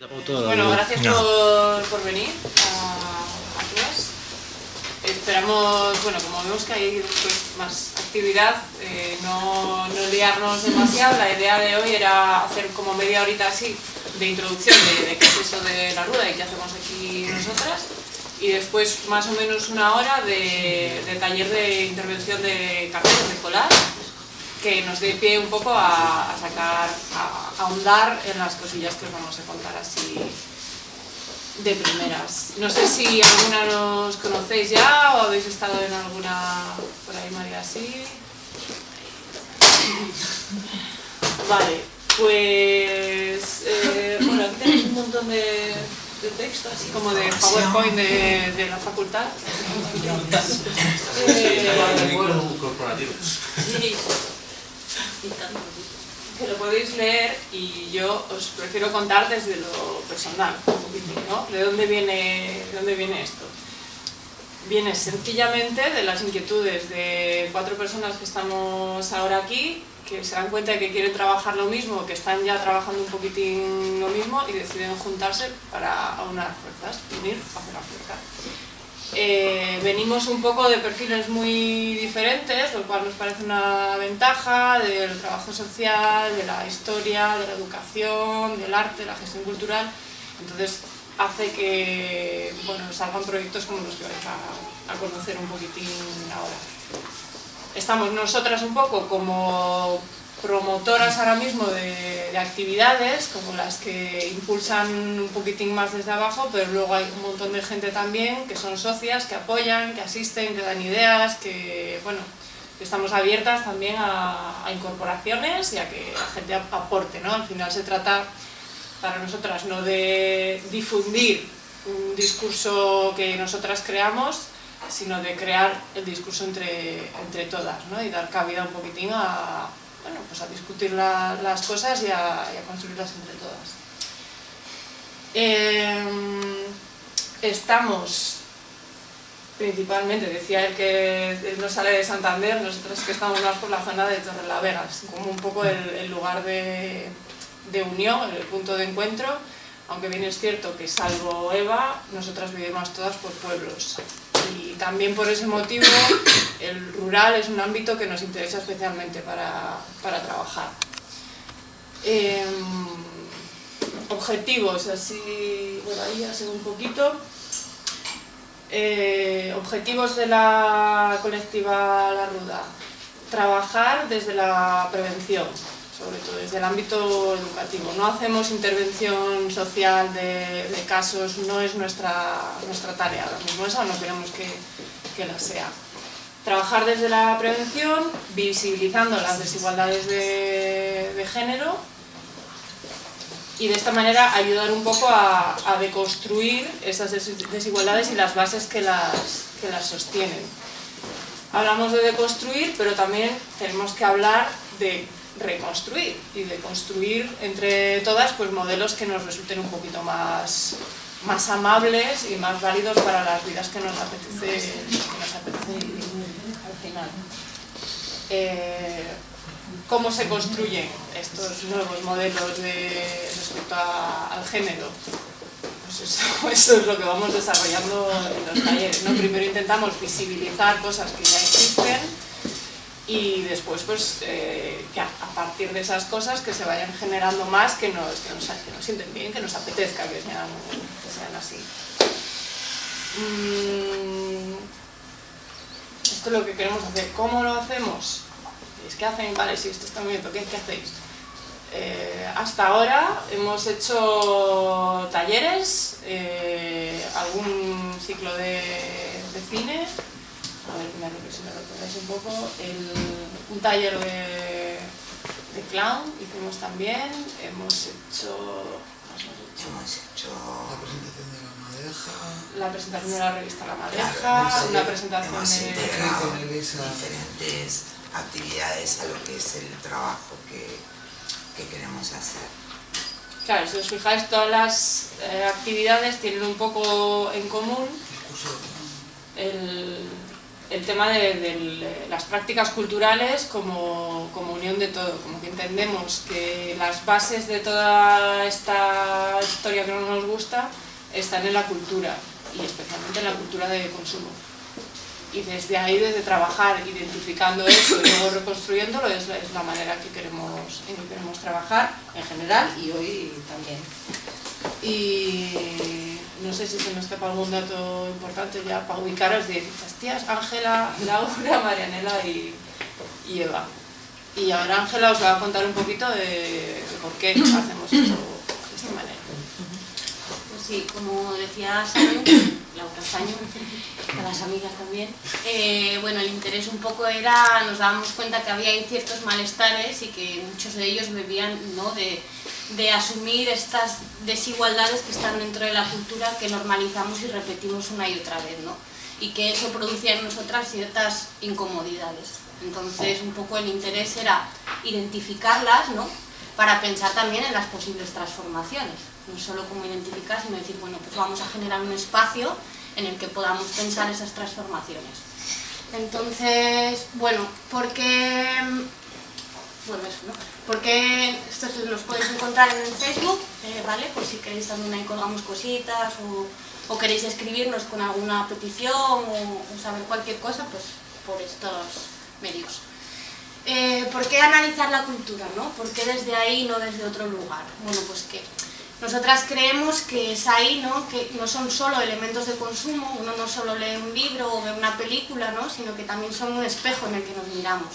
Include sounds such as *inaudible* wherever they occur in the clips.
Bueno, gracias por, por venir a, a todas. Esperamos, bueno, como vemos que hay pues, más actividad, eh, no, no, liarnos demasiado. La idea de hoy era hacer como media horita así de introducción de, de qué es eso de la ruda y qué hacemos aquí nosotras. Y después más o menos una hora de, de taller de intervención de carteles de colar que nos dé pie un poco a, sacar, a, a, ahondar en las cosillas que os vamos a contar así de primeras. No sé si alguna nos conocéis ya o habéis estado en alguna por ahí, María, sí. Vale, pues eh, bueno, aquí tenéis un montón de, de texto, así como de PowerPoint de, la facultad. eh, que lo podéis leer y yo os prefiero contar desde lo personal, ¿no? ¿De dónde viene, de dónde viene esto? Viene sencillamente de las inquietudes de cuatro personas que estamos ahora aquí, que se dan cuenta de que quieren trabajar lo mismo, que están ya trabajando un poquitín lo mismo y deciden juntarse para aunar fuerzas, unir hacer la fuerza. Eh, venimos un poco de perfiles muy diferentes, lo cual nos parece una ventaja del trabajo social, de la historia, de la educación, del arte, de la gestión cultural. Entonces hace que bueno, salgan proyectos como los que vais a, a conocer un poquitín ahora. Estamos nosotras un poco como promotoras ahora mismo de, de, actividades, como las que impulsan un poquitín más desde abajo, pero luego hay un montón de gente también que son socias, que apoyan, que asisten, que dan ideas, que, bueno, estamos abiertas también a, a, incorporaciones y a que la gente aporte, ¿no? Al final se trata, para nosotras, no de difundir un discurso que nosotras creamos, sino de crear el discurso entre, entre todas, ¿no? Y dar cabida un poquitín a, bueno, pues a discutir la, las cosas y a, y a, construirlas entre todas. Eh, estamos principalmente, decía él que él no sale de Santander, nosotros que estamos más por la zona de Torrelavega, como un poco el, el lugar de, de, unión, el punto de encuentro, aunque bien es cierto que salvo Eva, nosotras vivimos todas por pueblos. Y también por ese motivo *coughs* el rural es un ámbito que nos interesa especialmente para, para trabajar. Eh, objetivos, así, bueno, ahí sé un poquito. Eh, objetivos de la colectiva La Ruda. Trabajar desde la prevención, sobre todo desde el ámbito educativo. No hacemos intervención social de, casos, no es nuestra, nuestra tarea ahora mismo, esa no queremos que, que la sea trabajar desde la prevención, visibilizando las desigualdades de, género y de esta manera ayudar un poco a, a, deconstruir esas desigualdades y las bases que las, que las sostienen. Hablamos de deconstruir, pero también tenemos que hablar de reconstruir y de construir entre todas pues, modelos que nos resulten un poquito más, más amables y más válidos para las vidas que nos apetece, nos apetece al final. Eh, ¿Cómo se construyen estos nuevos modelos de, respecto a, al género? Pues eso, *laughs* eso, es lo que vamos desarrollando en los talleres. ¿no? Primero intentamos visibilizar cosas que ya existen y después pues eh, que a, partir de esas cosas que se vayan generando más que nos, que nos, que nos sienten bien, que nos apetezca que sean, así. Mm, esto es lo que queremos hacer. ¿Cómo lo hacemos? Es que hacen, vale, sí, esto está muy bien, ¿qué, qué hacéis? Eh, hasta ahora hemos hecho talleres, eh, algún ciclo de, de cine, a ver, me si me lo ponéis un poco, el, un taller de, de, clown hicimos también, hemos hecho, hemos hecho la presentación de la madeja, la presentación de la revista La Madeja, claro, una presentación hemos de... integrado diferentes actividades a lo que es el trabajo que, que queremos hacer. Claro, si os fijáis, todas las eh, actividades tienen un poco en común el, el tema de, las prácticas culturales como, como, unión de todo, como que entendemos que las bases de toda esta historia que no nos gusta están en la cultura y especialmente en la cultura de consumo. Y desde ahí, desde trabajar identificando eso y luego reconstruyéndolo, es es la manera que queremos, en que queremos trabajar en general y hoy también. Y no sé si se me escapa algún dato importante ya para ubicaros de estas tías, Ángela, Laura, *laughs* Marianela y, Eva. Y ahora Ángela os va a contar un poquito de, por qué hacemos esto de esta manera. Pues sí, como decía Saño, Laura Saño, a las amigas también, eh, bueno, el interés un poco era, nos dábamos cuenta que había ciertos malestares y que muchos de ellos bebían ¿no? de de asumir estas desigualdades que están dentro de la cultura que normalizamos y repetimos una y otra vez, ¿no? Y que eso producía en nosotras ciertas incomodidades. Entonces, un poco el interés era identificarlas, ¿no? Para pensar también en las posibles transformaciones. No solo como identificar, sino decir, bueno, pues vamos a generar un espacio en el que podamos pensar esas transformaciones. Entonces, bueno, porque bueno, eso, ¿no? Porque esto los podéis encontrar en el Facebook, eh, ¿vale? Por si queréis también ahí colgamos cositas o, queréis escribirnos con alguna petición o, saber cualquier cosa, pues por estos medios. Eh, ¿Por qué analizar la cultura, no? ¿Por qué desde ahí no desde otro lugar? Bueno, pues que nosotras creemos que es ahí, ¿no? Que no son solo elementos de consumo, uno no solo lee un libro o ve una película, ¿no? Sino que también son un espejo en el que nos miramos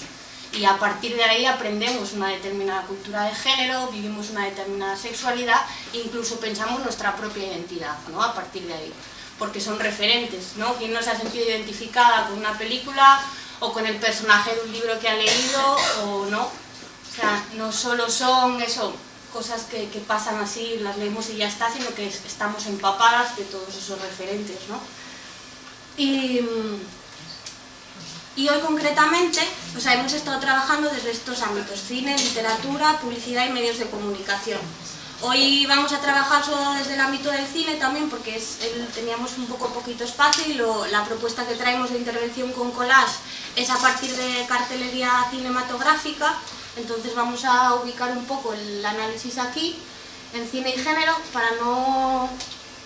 y a partir de ahí aprendemos una determinada cultura de género, vivimos una determinada sexualidad incluso pensamos nuestra propia identidad ¿no? a partir de ahí, porque son referentes, ¿no? ¿Quién no se ha sentido identificada con una película o con el personaje de un libro que ha leído o no? O sea, no solo son eso, cosas que, pasan así, las leemos y ya está, sino que estamos empapadas de todos esos referentes, ¿no? Y y hoy concretamente pues hemos estado trabajando desde estos ámbitos, cine, literatura, publicidad y medios de comunicación. Hoy vamos a trabajar solo desde el ámbito del cine también porque teníamos un poco poquito espacio y la propuesta que traemos de intervención con collage es a partir de cartelería cinematográfica, entonces vamos a ubicar un poco el análisis aquí en cine y género para no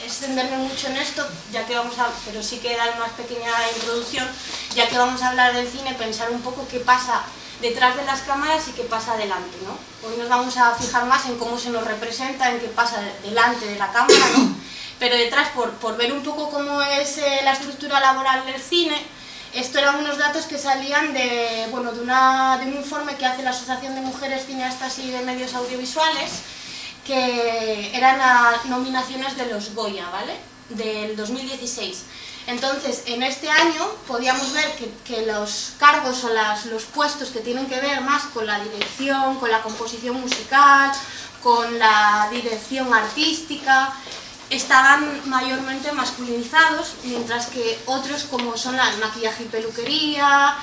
extenderme mucho en esto, ya que vamos a, pero sí que dar una pequeña introducción, ya que vamos a hablar del cine, pensar un poco qué pasa detrás de las cámaras y qué pasa delante, ¿no? Hoy nos vamos a fijar más en cómo se nos representa, en qué pasa delante de la cámara. Pero detrás, por, por ver un poco cómo es eh, la estructura laboral del cine, esto eran unos datos que salían de, bueno, de, un informe que hace la Asociación de Mujeres Cineastas y de Medios Audiovisuales, que eran nominaciones de los Goya, ¿vale? Del 2016. Entonces, en este año podíamos ver que, los cargos o los puestos que tienen que ver más con la dirección, con la composición musical, con la dirección artística, estaban mayormente masculinizados, mientras que otros como son la maquillaje y peluquería,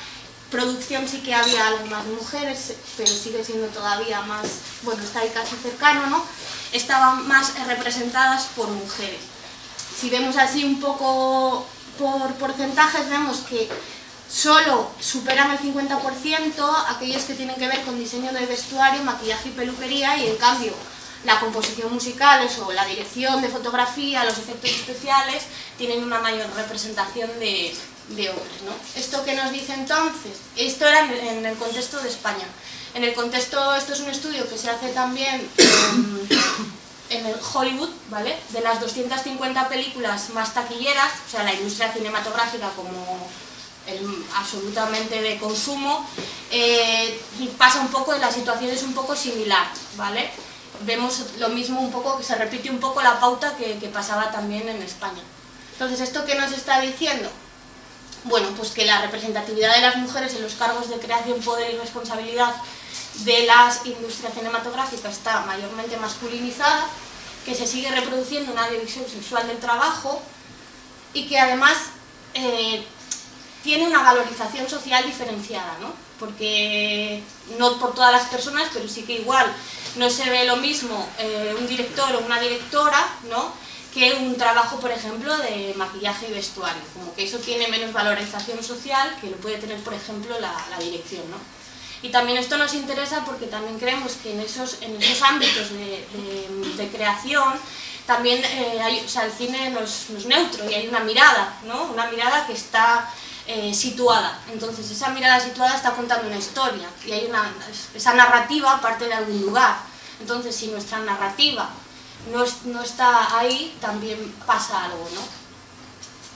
producción sí que había algunas mujeres, pero sigue siendo todavía más, bueno, está ahí casi cercano, ¿no? Estaban más representadas por mujeres. Si vemos así un poco por porcentajes, vemos que solo superan el 50% aquellos que tienen que ver con diseño de vestuario, maquillaje y peluquería, y en cambio la composición musical, o la dirección de fotografía, los efectos especiales, tienen una mayor representación de, de hombres. ¿no? ¿Esto que nos dice entonces? Esto era en, el contexto de España. En el contexto, esto es un estudio que se hace también en, *coughs* el Hollywood, ¿vale? De las 250 películas más taquilleras, o sea, la industria cinematográfica como absolutamente de consumo, eh, pasa un poco, la situación es un poco similar, ¿vale? Vemos lo mismo un poco, que se repite un poco la pauta que, pasaba también en España. Entonces, ¿esto qué nos está diciendo? Bueno, pues que la representatividad de las mujeres en los cargos de creación, poder y responsabilidad de las industrias cinematográficas está mayormente masculinizada, que se sigue reproduciendo una división sexual del trabajo y que además eh, tiene una valorización social diferenciada, ¿no? porque no por todas las personas, pero sí que igual no se ve lo mismo eh, un director o una directora, ¿no? que un trabajo, por ejemplo, de maquillaje y vestuario, como que eso tiene menos valorización social que lo puede tener, por ejemplo, la, dirección. ¿no? Y también esto nos interesa porque también creemos que en esos, en esos ámbitos de, creación también eh, hay, o sea, el cine no es, neutro y hay una mirada, ¿no? una mirada que está eh, situada. Entonces esa mirada situada está contando una historia y hay una, esa narrativa parte de algún lugar. Entonces si nuestra narrativa no, está ahí, también pasa algo, ¿no?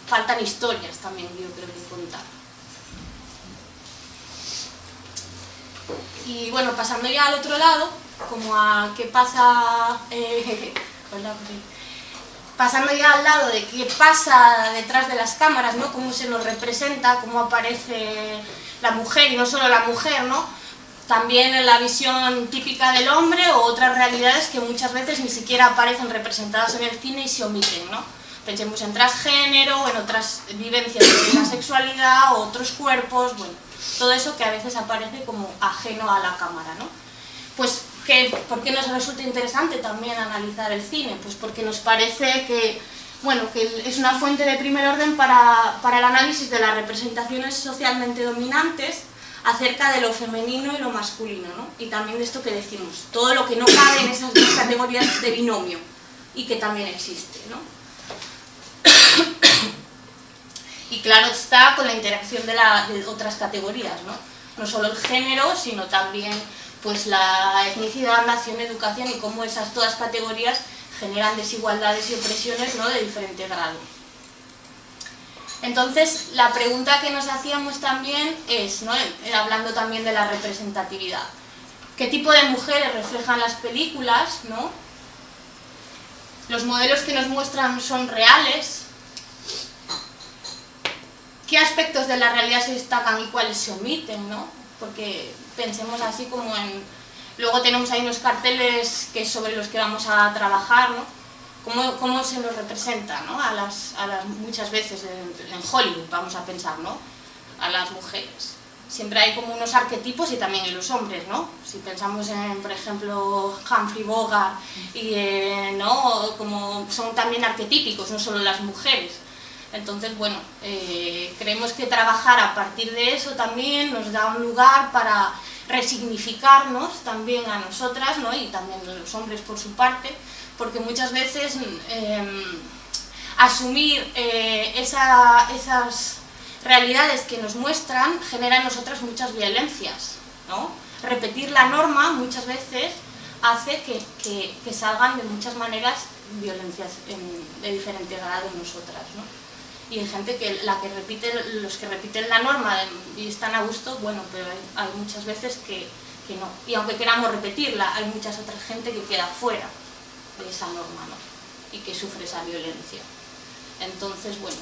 Faltan historias también, yo creo que contar. Y bueno, pasando ya al otro lado, como a qué pasa... Eh, *laughs* pasando ya al lado de qué pasa detrás de las cámaras, ¿no? Cómo se nos representa, cómo aparece la mujer, y no solo la mujer, ¿no? también en la visión típica del hombre o otras realidades que muchas veces ni siquiera aparecen representadas en el cine y se omiten, ¿no? Pensemos en transgénero en otras vivencias de la sexualidad otros cuerpos, bueno, todo eso que a veces aparece como ajeno a la cámara, ¿no? Pues, ¿qué, ¿por qué nos resulta interesante también analizar el cine? Pues porque nos parece que, bueno, que es una fuente de primer orden para, para el análisis de las representaciones socialmente dominantes acerca de lo femenino y lo masculino, ¿no? Y también de esto que decimos, todo lo que no cabe en esas dos categorías de binomio y que también existe, ¿no? y claro está con la interacción de, otras categorías, ¿no? No solo el género, sino también pues la etnicidad, nación, educación y cómo esas todas categorías generan desigualdades y opresiones ¿no? de diferente grado. Entonces, la pregunta que nos hacíamos también es, eh, hablando también de la representatividad, ¿qué tipo de mujeres reflejan las películas? ¿no? Los modelos que nos muestran son reales, ¿qué aspectos de la realidad se destacan y cuáles se omiten? ¿no? Porque pensemos así como en... Luego tenemos ahí unos carteles que sobre los que vamos a trabajar, ¿no? cómo, se nos representa ¿no? a, las, a las, muchas veces en, Hollywood, vamos a pensar, ¿no? a las mujeres. Siempre hay como unos arquetipos y también en los hombres, ¿no? Si pensamos en, por ejemplo, Humphrey Bogart, y, ¿no? Como son también arquetípicos, no solo las mujeres. Entonces, bueno, eh, creemos que trabajar a partir de eso también nos da un lugar para resignificarnos también a nosotras, ¿no? y también a los hombres por su parte, porque muchas veces em, asumir eh, esas realidades que nos muestran genera en nosotras muchas violencias. ¿no? Repetir la norma muchas veces hace que, salgan de muchas maneras violencias de diferente grado en nosotras. ¿no? Y hay gente que, la que repite, los que repiten la norma y están a gusto, bueno, pero hay, muchas veces que, que no. Y aunque queramos repetirla, hay muchas otras gente que queda fuera de esa norma ¿no? y que sufre esa violencia. Entonces, bueno,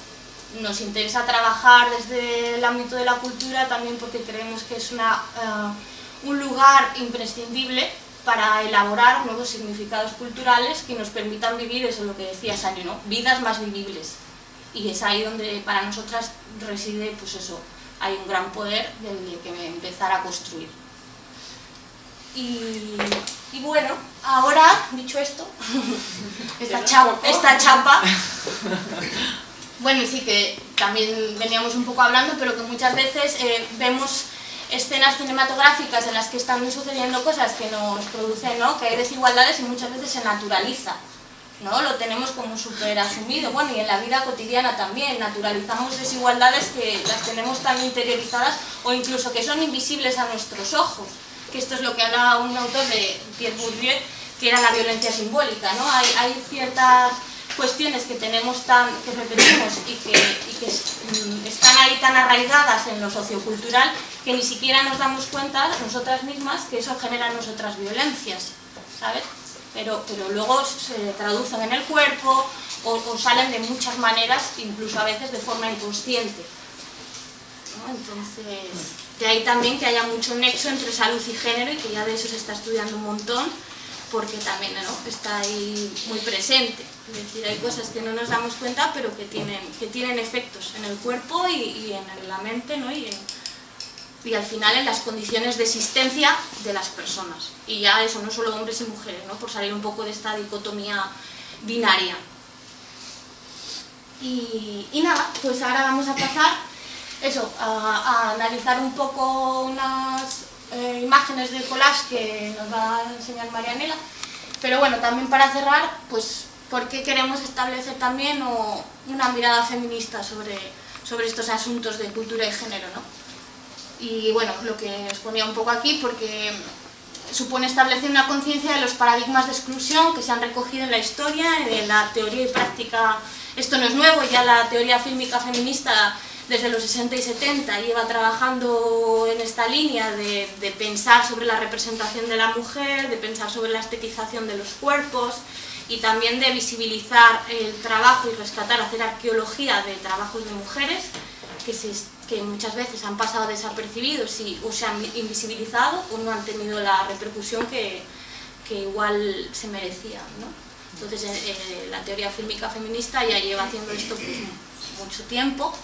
nos interesa trabajar desde el ámbito de la cultura también porque creemos que es una, eh, un lugar imprescindible para elaborar nuevos significados culturales que nos permitan vivir, eso es lo que decía Sani, ¿no? vidas más vivibles. Y es ahí donde para nosotras reside, pues eso, hay un gran poder del que empezar a construir. Y, bueno, ahora, dicho esto, *laughs* esta, chapa, *laughs* bueno, sí que también veníamos un poco hablando, pero que muchas veces eh, vemos escenas cinematográficas en las que están sucediendo cosas que nos producen, ¿no? que hay desigualdades y muchas veces se naturaliza. ¿No? Lo tenemos como súper asumido, bueno, y en la vida cotidiana también, naturalizamos desigualdades que las tenemos tan interiorizadas o incluso que son invisibles a nuestros ojos que esto es lo que habla un autor de Pierre Bourdieu, que era la violencia simbólica, ¿no? Hay, ciertas cuestiones que tenemos tan, que repetimos y que, mm, están ahí tan arraigadas en lo sociocultural que ni siquiera nos damos cuenta nosotras mismas que eso genera en nosotras violencias, ¿sabes? Pero, pero luego se traducen en el cuerpo o, salen de muchas maneras, incluso a veces de forma inconsciente. Entonces, de ahí también que haya mucho nexo entre salud y género y que ya de eso se está estudiando un montón, porque también está ahí muy presente. Es decir, hay cosas que no nos damos cuenta, pero que tienen, que tienen efectos en el cuerpo y, en la mente, ¿no? Y al final en las condiciones de existencia de las personas. Y ya eso, no solo hombres y mujeres, ¿no? por salir un poco de esta dicotomía binaria. Y, y nada, pues ahora vamos a pasar eso, a, analizar un poco unas eh, imágenes de collage que nos va a enseñar Marianela. Pero bueno, también para cerrar, pues, ¿por qué queremos establecer también una mirada feminista sobre, sobre estos asuntos de cultura y género, ¿no? Y bueno, lo que os ponía un poco aquí, porque supone establecer una conciencia de los paradigmas de exclusión que se han recogido en la historia, en la teoría y práctica. Esto no es nuevo, ya la teoría fílmica feminista desde los 60 y 70 lleva trabajando en esta línea de, de, pensar sobre la representación de la mujer, de pensar sobre la estetización de los cuerpos y también de visibilizar el trabajo y rescatar, hacer arqueología de trabajos de mujeres que, se, que muchas veces han pasado desapercibidos y, o se han invisibilizado o no han tenido la repercusión que, que igual se merecían. ¿no? Entonces eh, eh, la teoría fílmica feminista ya lleva haciendo esto pues, mucho tiempo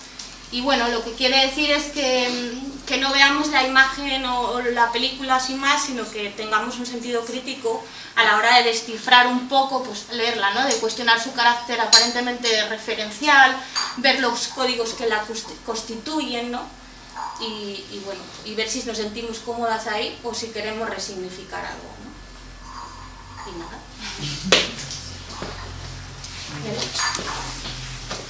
y bueno, lo que quiere decir es que, que no veamos la imagen o, o, la película sin más, sino que tengamos un sentido crítico a la hora de descifrar un poco, pues leerla, ¿no? de cuestionar su carácter aparentemente referencial, ver los códigos que la constituyen, ¿no? y, y bueno, y ver si nos sentimos cómodas ahí o si queremos resignificar algo. ¿no? Y nada. *laughs*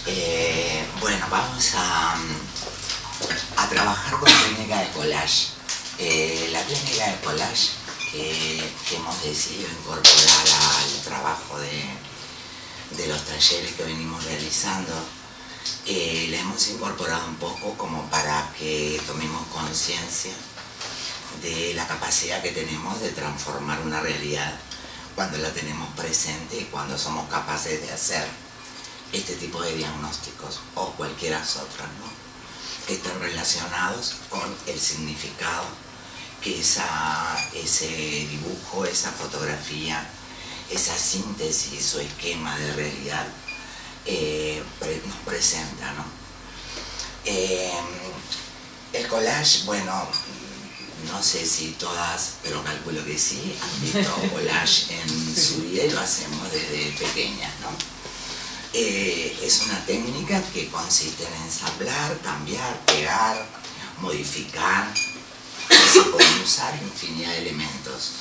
Eh, bueno, vamos a, a, trabajar con la técnica de collage. Eh, la técnica de collage que, hemos decidido incorporar al trabajo de, de, los talleres que venimos realizando, eh, la hemos incorporado un poco como para que tomemos conciencia de la capacidad que tenemos de transformar una realidad cuando la tenemos presente y cuando somos capaces de hacer este tipo de diagnósticos o cualquiera otras, ¿no? que estén relacionados con el significado que esa, ese dibujo, esa fotografía, esa síntesis o esquema de realidad eh, nos presenta. ¿no? Eh, el collage, bueno, no sé si todas, pero calculo que sí, han visto collage en su vida y lo hacemos desde pequeñas, ¿no? Eh, es una técnica que consiste en ensamblar, cambiar, pegar, modificar. Se pueden usar infinidad de elementos.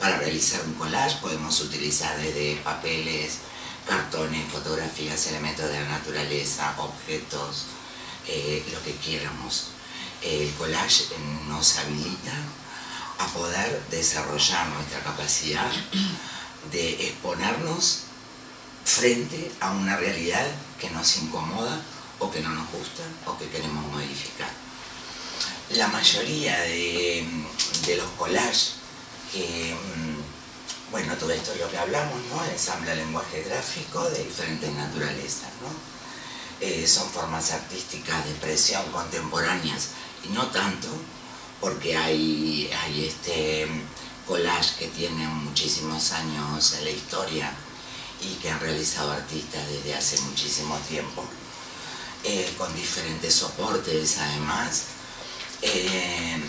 Para realizar un collage podemos utilizar desde papeles, cartones, fotografías, elementos de la naturaleza, objetos, eh, lo que quieramos. El collage nos habilita a poder desarrollar nuestra capacidad de exponernos frente a una realidad que nos incomoda o que no nos gusta o que queremos modificar. La mayoría de, los collages mm, bueno, todo esto es lo que hablamos, ¿no? Ensambla lenguaje gráfico de diferentes naturalezas, ¿no? Eh, son formas artísticas de expresión contemporáneas y no tanto porque hay, hay este collage que tiene muchísimos años en la historia y que han realizado artistas desde hace muchísimo tiempo, eh, con diferentes soportes además, eh,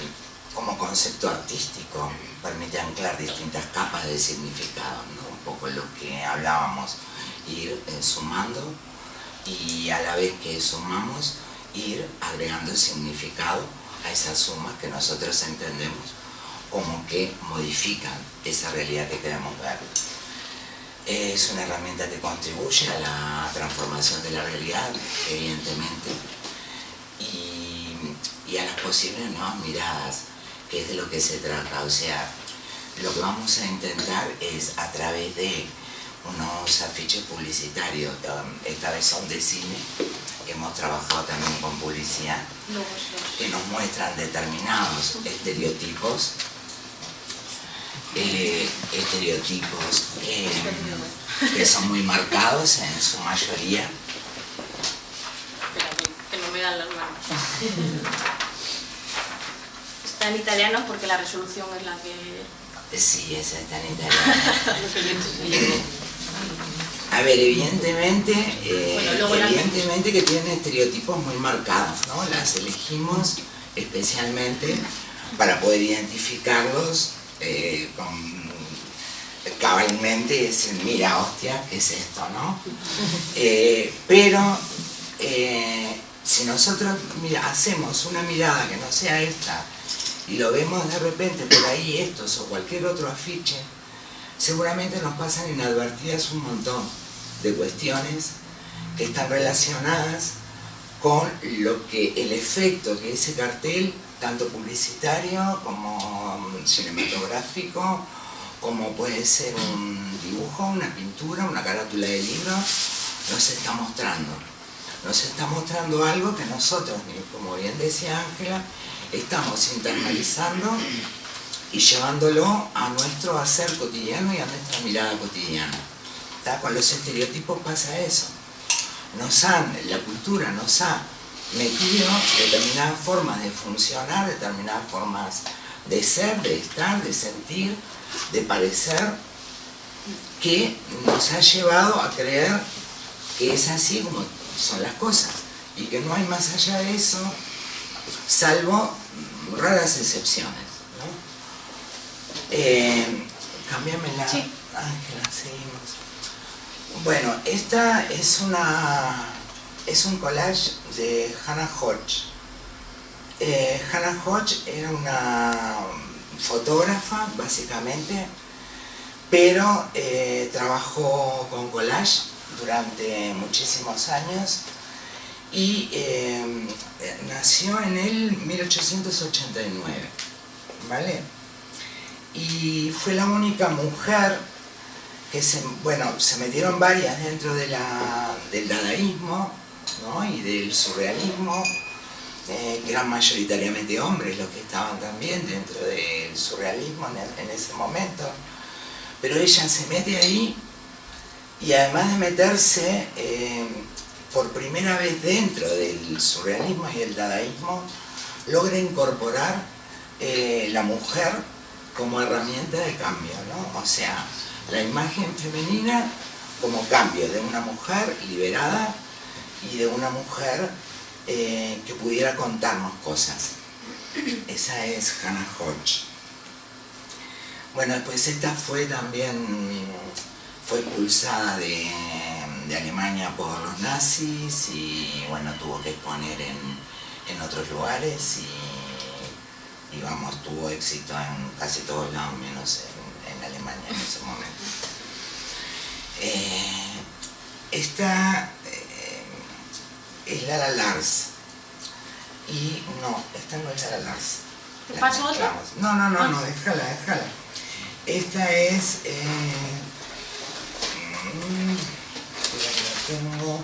como concepto artístico, permite anclar distintas capas de significado, un poco lo que hablábamos, ir eh, sumando y a la vez que sumamos, ir agregando significado a esas sumas que nosotros entendemos como que modifican esa realidad que queremos ver es una herramienta que contribuye a la transformación de la realidad, evidentemente, y, y a las posibles nuevas miradas, que es de lo que se trata. O sea, lo que vamos a intentar es a través de unos afiches publicitarios, esta vez son de cine, hemos trabajado también con publicidad, que nos muestran determinados estereotipos eh, estereotipos eh, que son muy marcados en su mayoría. que no me dan las manos. Está en italiano porque la resolución es la que... Sí, esa está en italiano. *laughs* A ver, evidentemente, eh, bueno, evidentemente que tienen estereotipos muy marcados, ¿no? Las elegimos especialmente para poder identificarlos eh, con, cabalmente y decir, mira, hostia, ¿qué es esto, no? *laughs* Eh, pero eh, si nosotros mira, hacemos una mirada que no sea esta y lo vemos de repente por ahí estos o cualquier otro afiche, seguramente nos pasan inadvertidas un montón de cuestiones que están relacionadas con lo que el efecto que ese cartel, tanto publicitario como cinematográfico, como puede ser un dibujo, una pintura, una carátula de libro, nos está mostrando. Nos está mostrando algo que nosotros, como bien decía Ángela, estamos internalizando y llevándolo a nuestro hacer cotidiano y a nuestra mirada cotidiana. Con los estereotipos pasa eso. Nos han, la cultura nos ha metido determinadas formas de funcionar, determinadas formas de ser, de estar, de sentir, de parecer, que nos ha llevado a creer que es así como son las cosas y que no hay más allá de eso, salvo raras excepciones. Eh, cambiame la... Ángela, seguimos. Bueno, esta es una es un collage de Hannah Hodge. Eh, Hannah Hodge era una fotógrafa, básicamente, pero eh, trabajó con collage durante muchísimos años y nació en el 1889, ¿vale? y fue la única mujer que se, bueno, se metieron varias dentro de del dadaísmo y del surrealismo, eh, que eran mayoritariamente hombres los que estaban también dentro del surrealismo en, ese momento. Pero ella se mete ahí y además de meterse eh, por primera vez dentro del surrealismo y el dadaísmo, logra incorporar eh, la mujer como herramienta de cambio, ¿no? O sea, la imagen femenina como cambio de una mujer liberada y de una mujer eh, que pudiera contarnos cosas. Esa es Hannah Hodge. Bueno, después esta fue también, fue expulsada de, Alemania por los nazis y bueno, tuvo que exponer en, en otros lugares y vamos, tuvo éxito en casi todos lados, menos en, Alemania en ese momento. Eh, esta es Lara Lars. Y no, esta no es Lara Lars. ¿Te paso otra? No, no, no, no, déjala, déjala. Esta es... Eh, mm, la tengo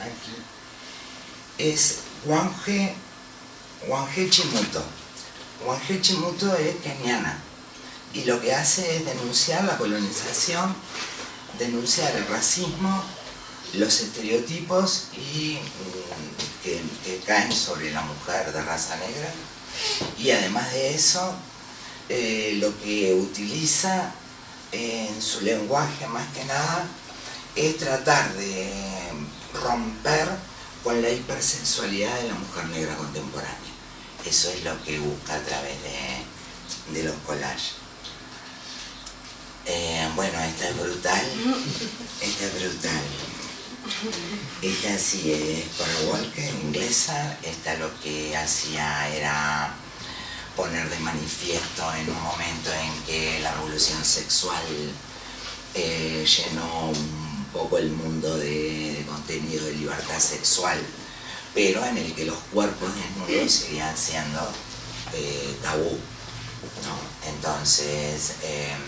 aquí. Es Wanghe, Wanghe Chimuto. Wanghe Chimuto es keniana y lo que hace es denunciar la colonización, denunciar el racismo, los estereotipos y, mm, que, caen sobre la mujer de raza negra y además de eso eh, lo que utiliza en su lenguaje más que nada es tratar de romper con la hipersexualidad de la mujer negra contemporánea. Eso es lo que busca a través de, los collages. Eh, bueno, esta es brutal. *laughs* Esta es brutal. Esta sí es para Walker, inglesa. Esta lo que hacía era poner de manifiesto en un momento en que la revolución sexual eh, llenó un poco el mundo de contenido de libertad sexual pero en el que los cuerpos desnudos seguían siendo eh, tabú. Entonces, em,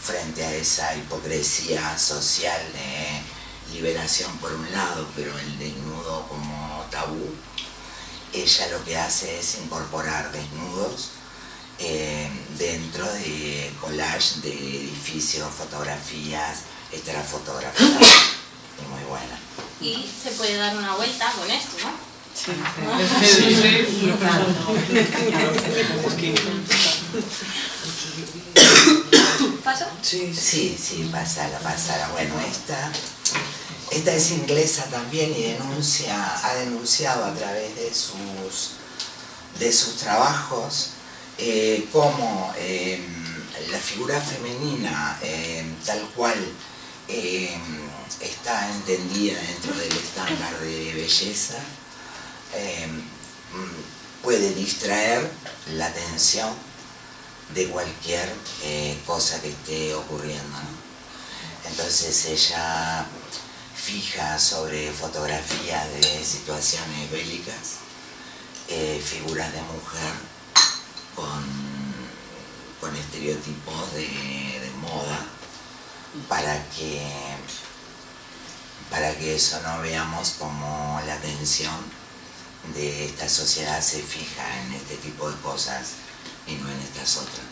frente a esa hipocresía social de liberación por un lado, pero el desnudo como tabú, ella lo que hace es incorporar desnudos em, dentro de collage de edificios, fotografías, esta era fotografía muy buena y se puede dar una vuelta con esto, ¿no? Sí, ¿Paso? Sí, sí, sí, pasala, pasala. Bueno, esta, esta es inglesa también y denuncia, ha denunciado a través de sus, de sus trabajos eh, cómo em, la figura femenina, eh, tal cual eh, está entendida dentro del estándar de belleza, puede distraer la atención de cualquier cosa que esté ocurriendo. Entonces ella fija sobre fotografías de situaciones bélicas, figuras de mujer con con estereotipos de, moda para que, para que eso no veamos como la atención de esta sociedad se fija en este tipo de cosas y no en estas otras.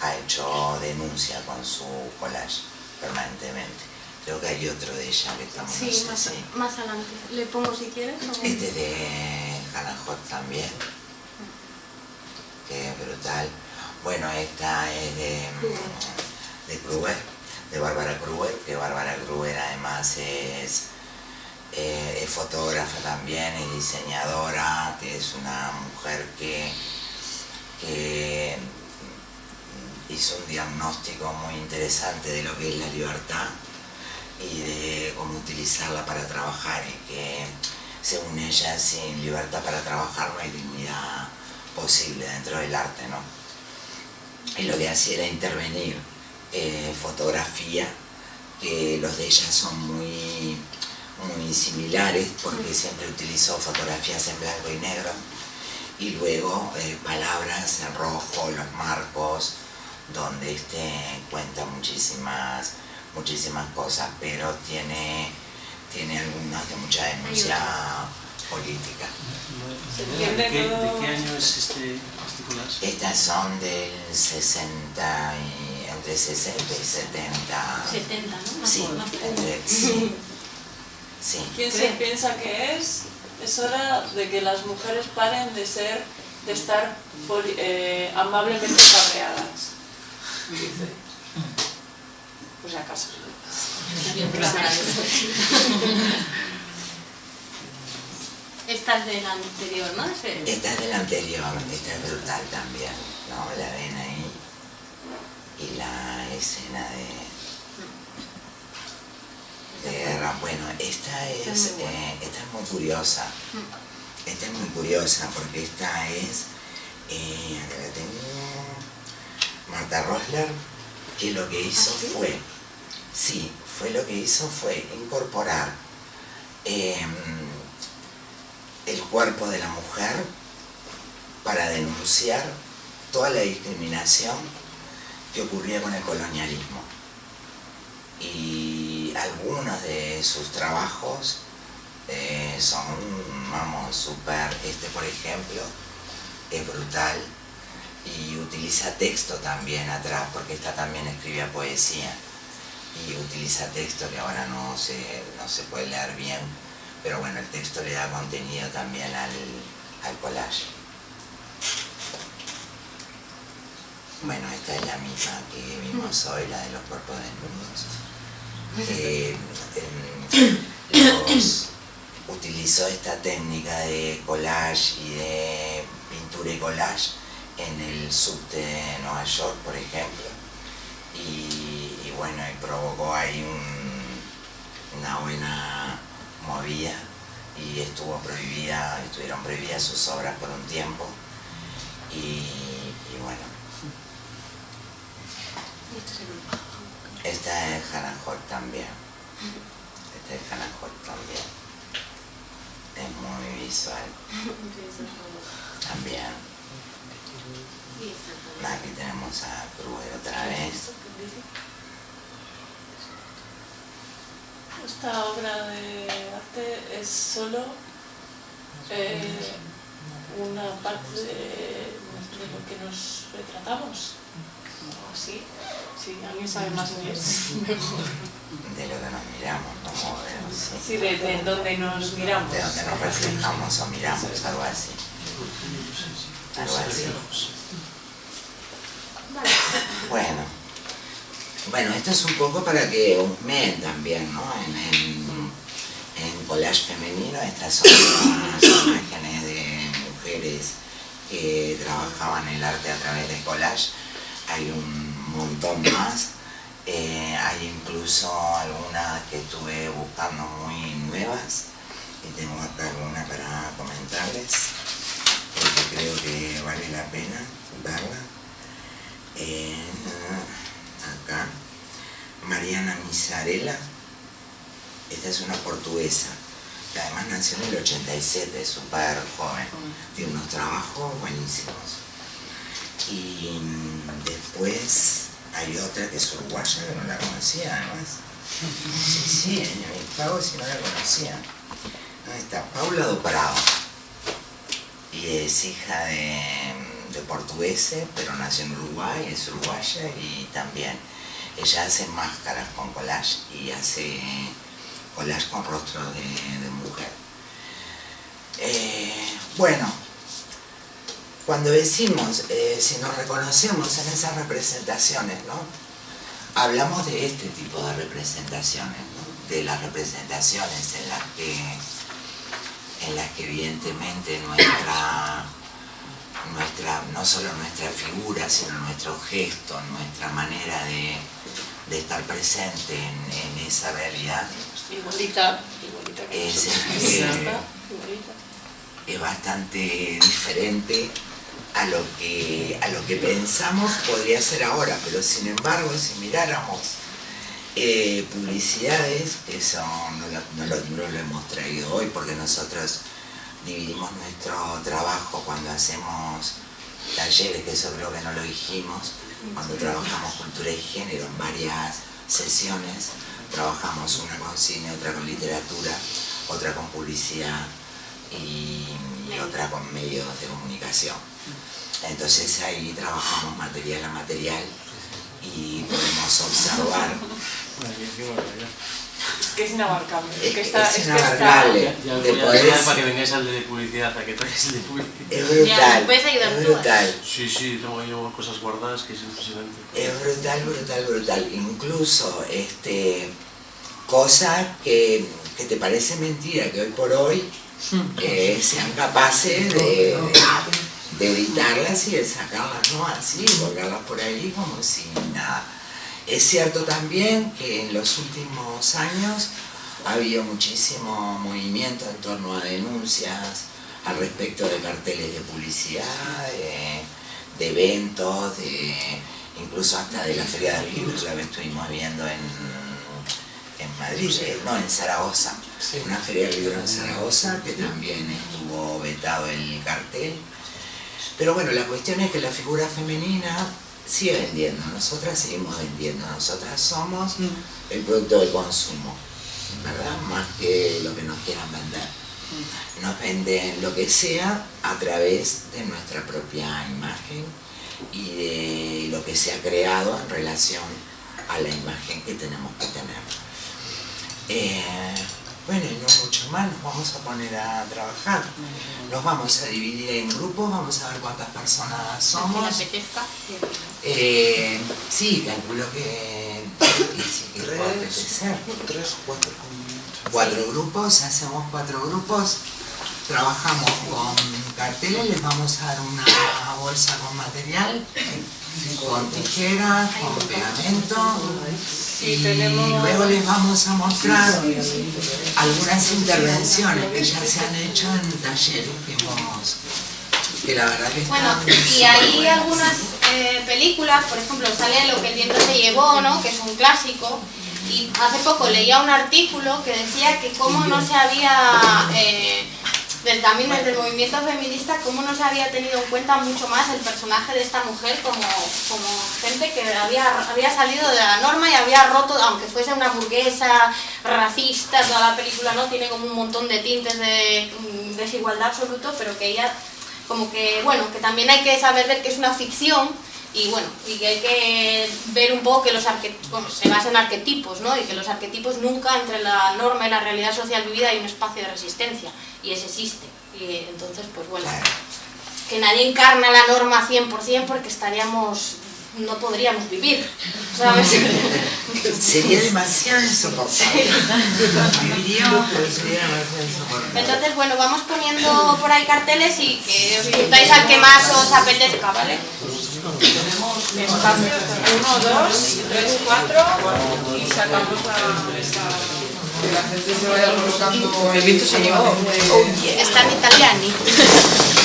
Ha hecho denuncia con su collage permanentemente. Creo que hay otro de ella que estamos Sí, más, más adelante. ¿Le pongo si quieres? Este de Hannah Hot también. Que brutal. Bueno, esta es de, de Kruger, de Bárbara Kruger, que Bárbara Kruger además es, eh, es fotógrafa también, es diseñadora, que es una mujer que, que hizo un diagnóstico muy interesante de lo que es la libertad y de cómo utilizarla para trabajar y que según ella sin libertad para trabajar no hay dignidad posible dentro del arte, ¿no? y lo que hacía era intervenir eh, fotografía, que los de ella son muy, muy similares porque siempre utilizó fotografías en blanco y negro y luego eh, palabras en rojo, los marcos, donde este cuenta muchísimas, muchísimas cosas, pero tiene, tiene algunas de mucha denuncia política. ¿De qué, año es este, este Estas son del 60 y, entre 60 y 70. 70, ¿no? sí, entre, *laughs* sí. sí. ¿Quién se piensa que es? Es hora de que las mujeres paren de ser, de estar eh, amablemente cabreadas. Pues acaso. *laughs* Esta es del anterior, ¿no? Esta es del anterior, esta es brutal también, ¿no? La ven ahí. Y la escena de, de guerra. Bueno, esta es, eh, esta es muy curiosa. Esta es muy curiosa porque esta es, eh, la tengo, Marta Rosler, que lo que hizo ¿Ah, fue, sí, fue lo que hizo fue incorporar em, el cuerpo de la mujer para denunciar toda la discriminación que ocurría con el colonialismo. Y algunos de sus trabajos eh, son, vamos, súper, este por ejemplo, es brutal y utiliza texto también atrás, porque esta también escribía poesía y utiliza texto que ahora no se, no se puede leer bien, pero bueno, el texto le da contenido también al, al collage. Bueno, esta es la misma que vimos hoy, la de los cuerpos desnudos. Eh, *clears throat* utilizó esta técnica de collage y de pintura y collage en el subte de Nueva York, por ejemplo. Y, bueno, y provocó ahí una buena movía y estuvo prohibida, estuvieron prohibidas sus obras por un tiempo y, bueno. Esta es Hannah Holt también. Esta es Hannah Holt también. Es muy visual. *laughs* También. Aquí tenemos a Kruger otra vez. Esta obra de arte es solo eh, una parte de, lo que nos retratamos. así, si alguien sabe más inglés, *laughs* mejor. De lo que nos miramos, como sí. sí, de, de donde nos miramos. De donde nos reflejamos o miramos, algo así. Algo así. Bueno. Bueno, esto es un poco para que husmeen también, ¿no? En, collage femenino, estas son las *coughs* imágenes de mujeres que trabajaban el arte a través de collage. Hay un un montón más. Eh, hay incluso algunas que estuve buscando muy nuevas y tengo acá alguna para comentarles porque creo que vale la pena verla. Eh, acá, Mariana Misarela, esta es una portuguesa, que además nació en el 87, es súper joven, tiene unos trabajos buenísimos. Y mm, después hay otra que es uruguaya, que no la conocía además. Sí, sí, en mi pago si no la conocía. Ahí está, Paula do Prado. Y es hija de, de portugueses, pero nació en Uruguay, es uruguaya y también ella hace máscaras con collage y hace collage con rostro de, mujer. Eh, bueno, cuando decimos, eh, si nos reconocemos en esas representaciones, ¿no? Hablamos de este tipo de representaciones. De las representaciones en las que, en las que evidentemente nuestra, nuestra, no solo nuestra figura, sino nuestro gesto, nuestra manera de, de estar presente en, en esa realidad. Igualita, igualita que Es, eh, es bastante diferente a lo que a lo que pensamos podría ser ahora, pero sin embargo si miráramos eh, publicidades, eso no lo, no lo- no lo hemos traído hoy porque nosotros dividimos nuestro trabajo cuando hacemos talleres, que eso creo que no lo dijimos, cuando trabajamos cultura y género en varias sesiones, trabajamos una con cine, otra con literatura, otra con publicidad y, y otra con medios de comunicación. Entonces ahí trabajamos material a material y podemos observar. Es que es inabarcable. Es Es, que está, es es que está, inabarcable. Ya, ya de voy a poder- tirar para que vengáis al de publicidad, a que traigáis el de publicidad. es Ya, brutal, puedes ayudar es tú, brutal. Sí, sí, tengo ahí cosas guardadas que es impresionante. Es brutal, brutal, brutal. Incluso este, cosas que, que te parece mentira que hoy por hoy eh, sean capaces de, de editarlas y de sacarlas, ¿no? Así, volcarlas por ahí como si nada. Es cierto también que en los últimos años ha habido muchísimo movimiento en torno a denuncias al respecto de carteles de publicidad, de, de eventos, de, incluso hasta de la Feria del Libro, la que estuvimos viendo en, en Madrid, no, en Zaragoza. Una Feria del Libro en Zaragoza, que también estuvo vetado el cartel. Pero bueno, la cuestión es que la figura femenina sigue vendiendo, nosotras seguimos vendiendo, nosotras somos el producto del consumo, ¿verdad? Más que lo que nos quieran vender. Nos venden lo que sea a través de nuestra propia imagen y de lo que se ha creado en relación a la imagen que tenemos que tener. Eh, bueno, y no mucho más, nos vamos a poner a trabajar. Nos vamos a dividir en grupos, vamos a ver cuántas personas somos. Eh, sí, calculo que, puede apetecer. Tres o cuatro. Cuatro grupos, hacemos cuatro grupos, trabajamos con carteles, les vamos a dar una bolsa con material, con tijeras, con pegamento Y luego les vamos a mostrar algunas intervenciones que ya se han hecho en talleres que hemos, que la verdad que Bueno, y hay buenas. algunas eh, películas, por ejemplo, sale Lo que el viento se llevó, ¿no? que es un clásico, y hace poco leía un artículo que decía que cómo no se había, eh, del- también desde el movimiento feminista, cómo no se había tenido en cuenta mucho más el personaje de esta mujer como, como gente que había, había salido de la norma y había roto, aunque fuese una burguesa, racista, toda la película no tiene como un montón de tintes de mm, desigualdad absoluto, pero que ella como que, bueno, que también hay que saber ver que es una ficción y bueno, y que hay que ver un poco que los arquetipos, se basa en arquetipos, ¿no? Y que los arquetipos nunca entre la norma y la realidad social vivida hay un espacio de resistencia y ese existe. Y entonces, pues bueno, que nadie encarna la norma 100% porque estaríamos, no podríamos vivir, ¿sabes? *laughs* Sería demasiado insoportable. Viviríamos, pero sería demasiado insoportable. Entonces, bueno, vamos poniendo por ahí carteles y que os juntáis al que más os apetezca, ¿vale? Tenemos espacios, uno, dos, tres, cuatro y sacamos a. Que la gente se vaya colocando... El viento se llevó. Está en italiani. *laughs*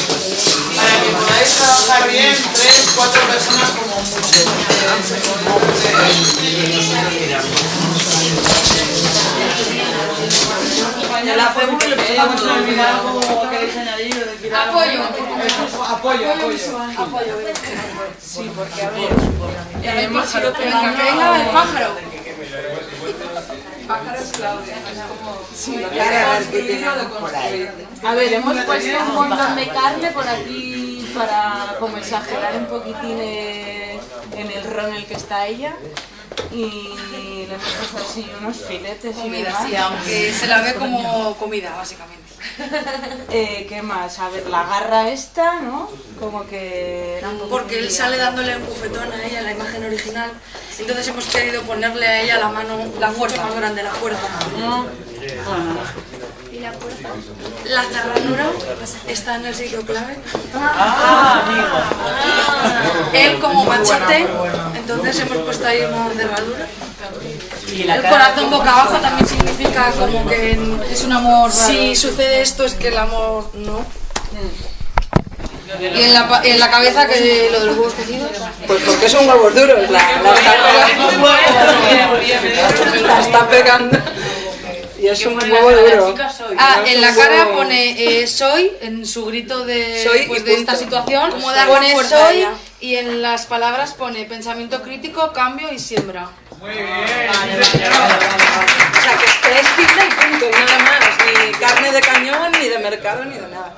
Para que podáis trabajar bien, tres, cuatro personas como mucho. Ya la hacemos y le empezamos a olvidar algo que o decir algo. Apoyo, apoyo, apoyo. Sí, porque a ver. El pájaro, que venga el pájaro. Pájaro es Claudia. Sí, A ver, hemos puesto un montón de carne por aquí para como exagerar un poquitín en el ron en el que está ella. Y le hemos puesto así unos filetes y Comida, sí, aunque se la ve como comida, básicamente. Eh, ¿Qué más? A ver, la garra esta, ¿no? Como que era un poco Porque él sale dándole un bufetón a ella, la imagen original. Entonces hemos querido ponerle a ella la mano, la fuerza más grande, la fuerza. La cerradura está en el sitio clave. Ah, amigo. Él como machete, entonces hemos puesto ahí una cerradura. Y la El corazón boca abajo también significa como que es un amor Si sucede esto es que el amor no. Y en la, en la cabeza que lo de los huevos cocidos. Pues porque son huevos duros, la, la está pegando. La está pegando. Y es un huevo duro. Ah, en la cara pone eh, soy, en su grito de, Soy pues, y de esta situación, Como pone soy ella. Y en las palabras pone pensamiento crítico, cambio y siembra. O sea, que es fibra y punto, y nada más. Ni carne de cañón, ni de mercado, ni de nada.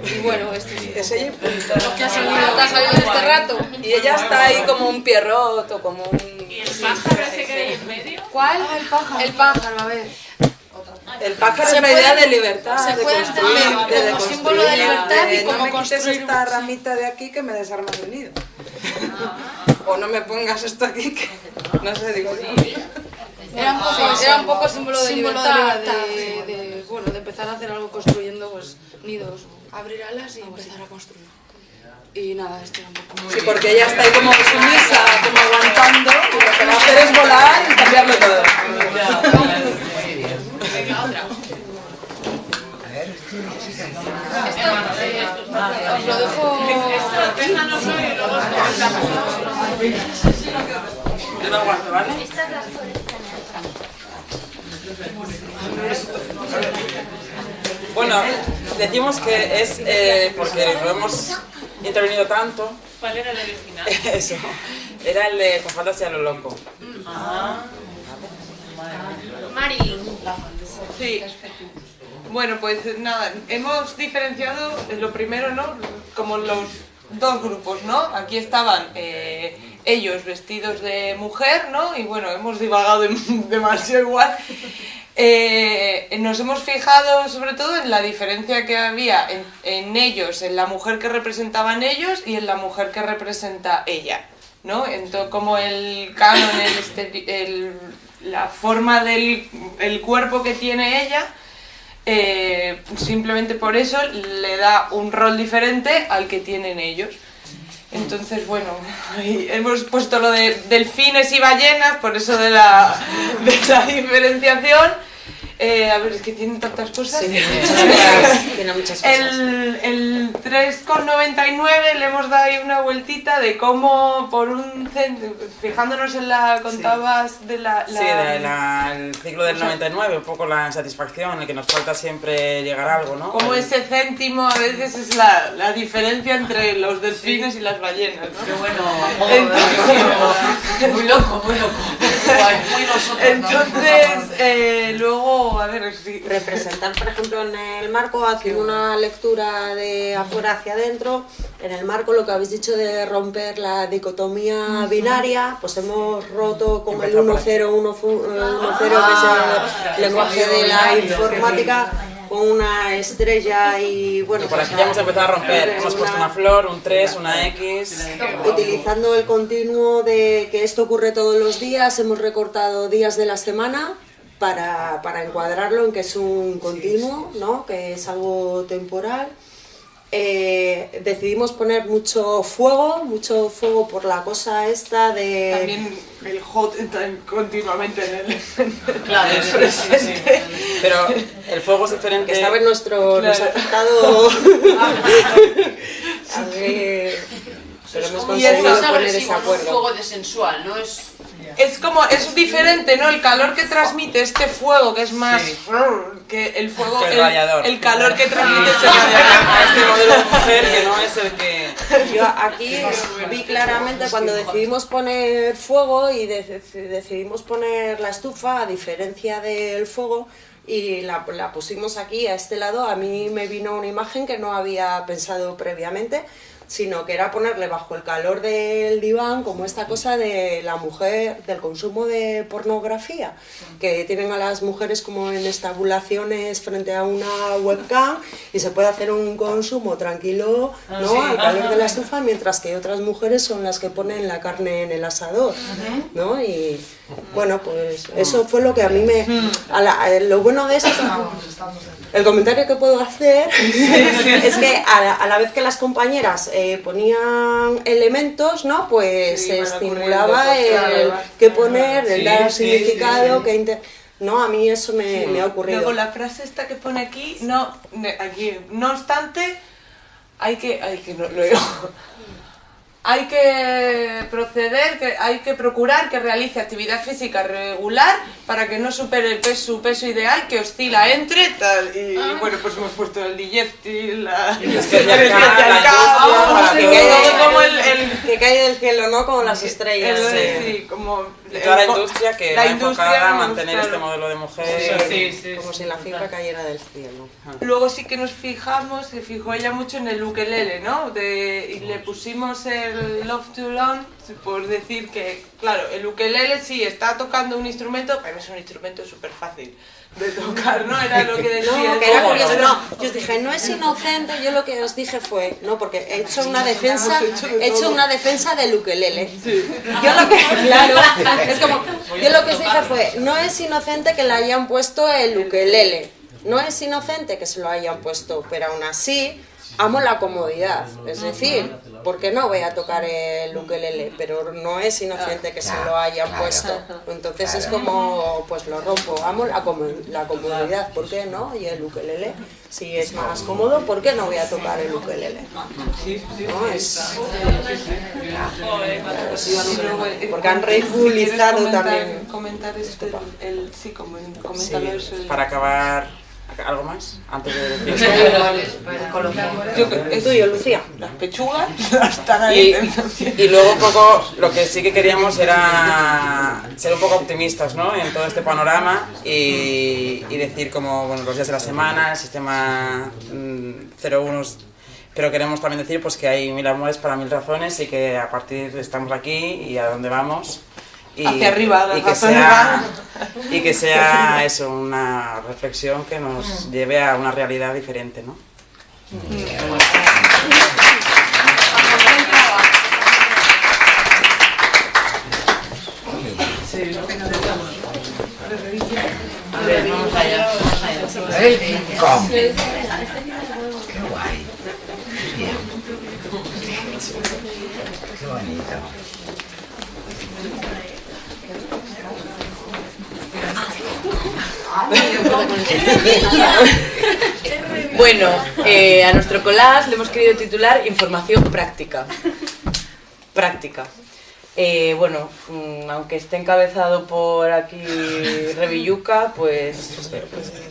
Y bueno, este sí. Es ella y punto. ¿Qué ha salido? ¿Qué ha salido en este rato? Y ella está ahí como un pierrot o como un... ¿El pájaro ese que hay en medio? ¿Cuál? el pájaro. El pájaro, a ver. El pájaro Se es la idea de libertad, se de puede construir, entender de como símbolo de libertad y de, como no me construir- esta ramita de aquí que me desarma el nido. O no me pongas esto aquí que... No sé, digo yo. Era un poco, era un poco símbolo de Símbolo de libertad, de, de, bueno, de empezar a hacer algo construyendo pues nidos. Abrir alas y empezar a construir. Y nada, este era un poco... Sí, porque ella está ahí como sumisa, como aguantando, y lo que va a hacer es volar y cambiarlo todo. Os lo dejo... Yo lo guardo, ¿vale? Bueno, decimos que es eh, porque lo hemos intervenido tanto. ¿Cuál era el original? *laughs* Eso. Era el de con faldas y a lo loco. Marilyn. Sí. Bueno, pues nada, hemos diferenciado lo primero, ¿no? Como los dos grupos, ¿no? Aquí estaban eh, ellos vestidos de mujer, ¿no? Y bueno, hemos divagado dem- *laughs* demasiado igual. Eh, nos hemos fijado sobre todo en la diferencia que había en, ellos, en la mujer que representaban ellos y en la mujer que representa ella, ¿no? Entonces, como el canon, el, el- la forma del el cuerpo que tiene ella, eh, simplemente por eso le da un rol diferente al que tienen ellos. Entonces, bueno, hemos puesto lo de delfines y ballenas, por eso de la, de la diferenciación. Eh, a ver, es que tienen tantas cosas. *laughs* Tiene muchas cosas. El, el 3,99 le hemos dado ahí una vueltita de cómo por un cen- fijándonos en la contabas de la, la- Sí, de la- el ciclo del 99, un poco la insatisfacción, el que nos falta siempre llegar a algo, ¿no? Como El- ese céntimo a veces es la, la diferencia entre los delfines y las ballenas, ¿no? Qué bueno. Muy loco, muy loco. Muy nosotros. *laughs* Entonces, eh, luego, a ver, si... *laughs* representar, por ejemplo, en el marco, haciendo una lectura de afuera hacia adentro, en el marco lo que habéis dicho de romper la dicotomía binaria, pues hemos roto con el 1-0, 1-0, que es el lenguaje de la informática, con una estrella y bueno... Y por pues, aquí ya hemos empezado a romper, una- hemos puesto una flor, un 3, una X... Utilizando el continuo de que esto ocurre todos los días, hemos recortado días de la semana para, para encuadrarlo en que es un continuo, ¿no? que es algo temporal. eh, decidimos poner mucho fuego, mucho fuego por la cosa esta de... También el hot está continuamente en el... Claro, sí, sí, sí. Pero el fuego es diferente. Esta vez nuestro, nos ha afectado... a ver, pero hemos conseguido es poner ese acuerdo. fuego de sensual, ¿no? Es... Es como, es diferente, ¿no? El calor que transmite este fuego, que es más... Que el fuego... Que el el, el calor que transmite este *laughs* este modelo de mujer que no es el que... Yo aquí vi claramente cuando decidimos poner fuego y de- decidimos poner la estufa, a diferencia del fuego, y la, la pusimos aquí a este lado, a mí me vino una imagen que no había pensado previamente, sino que era ponerle bajo el calor del diván como esta cosa de la mujer, del consumo de pornografía, que tienen a las mujeres como en estabulaciones frente a una webcam y se puede hacer un consumo tranquilo Ah, ¿no? sí. al calor de la *laughs* estufa, mientras que otras mujeres son las que ponen la carne en el asador. ¿no? Y bueno, pues eso fue lo que a mí me... a la- a lo bueno de esto... El comentario que puedo hacer *laughs* es que a la, a la vez que las compañeras eh, ponían elementos, ¿no? Pues Sí, se van estimulaba el claro. qué poner, el dar sí, significado, sí. que inter- No, a mí eso me, me ha ocurrido. Luego la frase esta que pone aquí, no, ne- aquí, no obstante, hay que, hay que, no, lo digo. Hay que proceder, que hay que procurar que realice actividad física regular para que no supere el peso, su peso ideal que oscila entre tal y bueno pues hemos puesto el digestivo, la El *laughs* la que cae del cielo, ¿no? Como las estrellas. el- sí, como Y toda la el- industria que la va industria, enfocada a mantener claro. este modelo de mujer. Como si la fibra cayera del cielo. Luego sí que nos fijamos, se fijó ella mucho en el ukelele, ¿no? De, y le pusimos el Love to Learn por decir que, claro, el ukelele sí está tocando un instrumento, pero es un instrumento súper fácil de tocar, ¿no? Era lo que decía. No, que era curioso, no. Yo os dije, no es inocente, yo lo que os dije fue, no, porque he hecho una defensa, he hecho una defensa del ukelele. Yo lo que, *laughs* claro, es como, yo lo que os dije fue, no es inocente que le hayan puesto el ukelele, no es inocente que se lo hayan puesto, pero aún así amo la comodidad, es decir, ¿por qué no voy a tocar el ukelele? Pero no es inocente que se lo hayan Claro, puesto. Entonces es como, pues lo rompo, amo la, como- la comodidad, ¿por qué no? Y el ukelele, si es más cómodo, ¿por qué no voy a tocar el ukelele? No, es... Porque han ridiculizado también. Comentar este, el, sí, como comentarlo Sí, para acabar, ¿algo más? Antes de *laughs* decir. Yo creo- ¿El tuyo, Lucía? Las pechugas *laughs* están ahí. Y, y luego un poco lo que sí que queríamos era ser un poco optimistas ¿no? en todo este panorama y, y decir como bueno, los días de la semana, el sistema mm, 01, pero queremos también decir pues, que hay mil amores para mil razones y que a partir de estamos aquí y a dónde vamos. Y, Hacia arriba, y que, sea, y que sea eso, una reflexión que nos lleve a una realidad diferente. ¿no? A ver, vamos allá. Vamos allá. Welcome. Qué guay. Bien. Qué bonito. *laughs* Bueno, eh, a nuestro collage le hemos querido titular Información práctica. Práctica. Eh, bueno, mm, aunque esté encabezado por aquí Revilluca, pues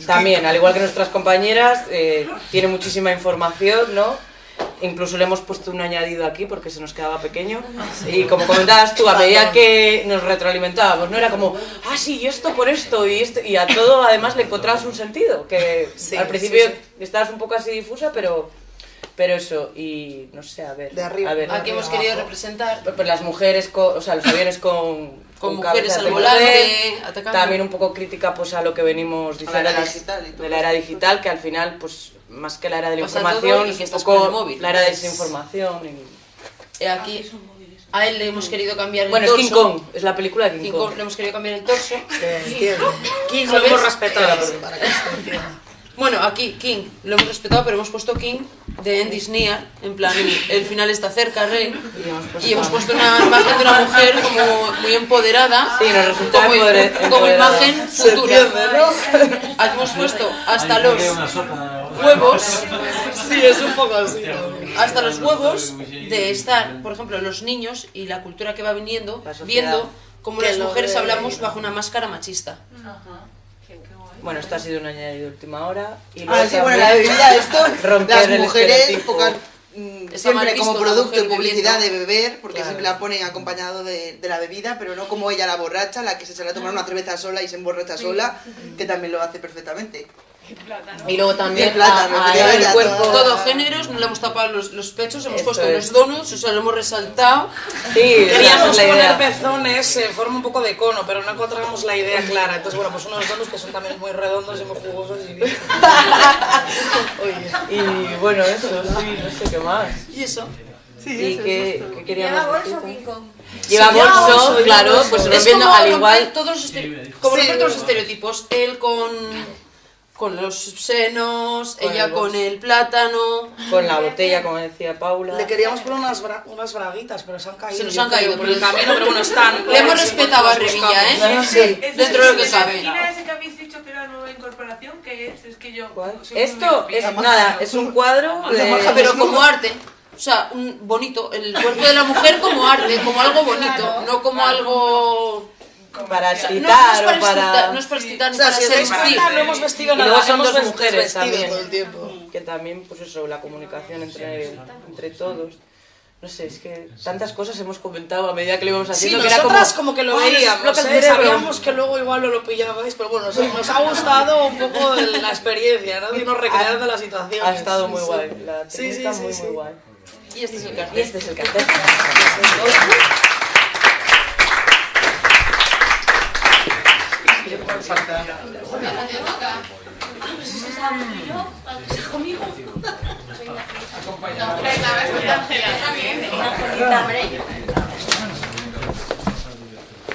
también, al igual que nuestras compañeras, eh, tiene muchísima información, ¿no? Incluso le hemos puesto un añadido aquí porque se nos quedaba pequeño. Y como comentabas tú, a medida que nos retroalimentábamos, no era como, ah, sí, y esto por esto, y esto, y a todo además le encontrabas un sentido, que Sí, al principio sí, estabas un poco así difusa, pero, pero eso, y no sé, a ver. De arriba. a ver, Aquí hemos querido representar pues las mujeres, con, o sea, los aviones con, Con mujeres al volante, atacando. También un poco crítica pues a lo que venimos diciendo digital y todo de la era digital, que al final, pues más que la era de la Pasa información, y es que estás poco con el móvil. la era de Es- desinformación. y- Eh, aquí a él le hemos querido cambiar el Bueno, es torso. King Kong, es la película de King, King Kong. Kong, le hemos querido cambiar el torso. *laughs* King que se entienda. Bueno, aquí King, lo hemos respetado, pero hemos puesto King de Near, en plan, el, el final está cerca, rey. Y hemos puesto una imagen de una mujer como muy empoderada, Sí, nos resulta como, empodere- como empoderada. imagen Se futura. entiende, ¿no? Aquí hemos puesto hasta los una sopa. Huevos, Sí, es un poco así. hasta los huevos de estar, por ejemplo, los niños y la cultura que va viniendo, viendo cómo las mujeres hablamos bajo una máscara machista. Bueno, esto ha sido un añadido de última hora. Y Ah, sí, bueno, la bebida, esto, *laughs* romper las mujeres, pocas, mm, siempre visto como producto y publicidad de beber, porque Claro. siempre la ponen acompañado de, de la bebida, pero no como ella la borracha, la que se sale a tomar una cerveza sola y se emborracha sola, que también lo hace perfectamente. Y luego también plátano, a- a el cuerpo... todo. Géneros, no le hemos tapado los, los pechos, hemos Eso puesto es. los donuts, o sea, lo hemos resaltado. Sí, Queríamos poner idea. pezones en forma un poco de cono, pero no encontramos la idea clara. Entonces, bueno, pues unos donuts que son también muy redondos y muy jugosos y bien. *laughs* Y bueno, eso, sí, no sé qué más. Y eso. ¿Y qué, qué queríamos Lleva decir? Lleva Sí, bolso, bolso, claro, pues es rompiendo como al igual... todos los estere- como romper todos los estereotipos. Él con, con los senos, Con ella el con el plátano. Con la botella, como decía Paula. Le queríamos poner unas, bra- unas braguitas, pero se han caído. Se nos han caído por el camino, pero bueno, están. *laughs* Le hemos Sí, respetado a Revilla, buscamos. ¿eh? Sí. Dentro de lo que. Mira ese que habéis dicho que era nueva incorporación, ¿qué es? Es que yo... Esto es nada, es un cuadro de... Pero como arte. O sea, un bonito, el cuerpo de la mujer como arte, como algo bonito, no como algo... Para No, no es excitar para o para... excitar, no es para excitar, O ni sea, para si os dais seducir. cuenta, no hemos vestido Y nada. luego son hemos dos mujeres también. todo el tiempo. *laughs* Que también, pues eso, la comunicación entre, entre todos. No sé, es que tantas cosas hemos comentado a medida que lo íbamos Sí, haciendo. que era nosotras como, que lo ¡ay, nos veíamos, ¿eh? sabíamos que luego igual no lo pillabais, pero bueno, nos, nos ha gustado un poco la experiencia, ¿no? De irnos recreando la situación. Ha estado muy guay, la Sí, técnica sí, sí, muy, sí. muy guay. Y este es el Y cartel. este es el cartel.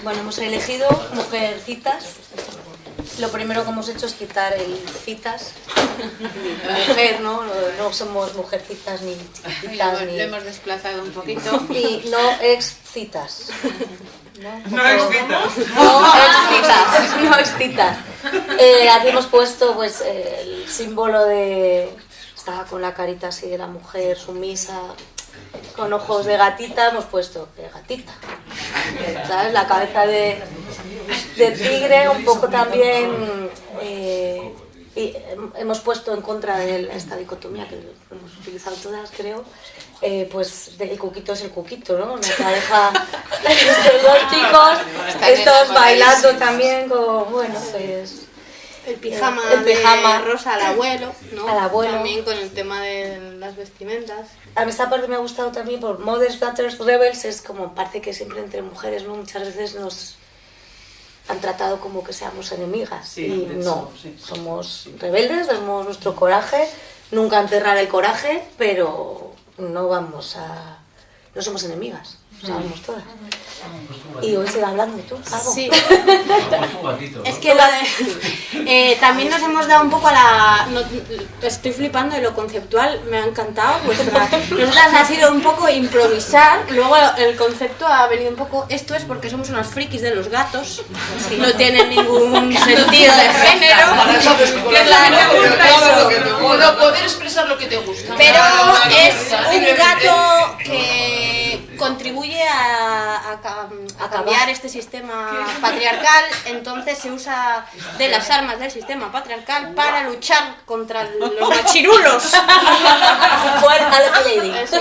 Bueno, hemos elegido mujercitas. Lo primero que hemos hecho es quitar el citas. Mujer, ¿no? No somos mujercitas ni Lo lo hemos desplazado un poquito. Y no excitas. No excitas. No excitas, no excitas. Eh, aquí hemos puesto pues el símbolo de... Estaba con la carita así de la mujer sumisa, con ojos de gatita, hemos puesto de gatita. ¿Sabes? La cabeza de, de tigre, un poco también... eh, y hem- hemos puesto en contra de esta dicotomía que hemos utilizado todas, creo, eh, pues el cuquito es el cuquito, ¿no? Una pareja de *laughs* estos dos chicos, Están estos bailando también con, bueno, pues... El pijama, El pijama. de rosa al abuelo, ¿no? Al abuelo. También con el tema de las vestimentas. A mí esta parte me ha gustado también por Mothers, Daughters, Rebels, es como parece que siempre entre mujeres, ¿no? Muchas veces nos han tratado como que seamos enemigas Sí, y no, sí. somos rebeldes, tenemos nuestro coraje, nunca enterrar el coraje, pero no vamos a... no somos enemigas, sabemos todas. Y hoy se va hablando tú, algo. Sí. *laughs* Es que la de- eh, también nos hemos dado un poco a la... no- estoy flipando de lo conceptual, me ha encantado. Vuestra, *laughs* nosotras ha sido un poco improvisar, luego el concepto ha venido un poco... Esto es porque somos unos frikis de los gatos, no tiene *laughs* ningún sentido de género. Puedo poder expresar lo que te gusta. Pero es un gato contribuye a, a ca- a cambiar este sistema *laughs* patriarcal, entonces se usa de las armas del sistema patriarcal para luchar contra los machirulos. *laughs* Fuera es. Está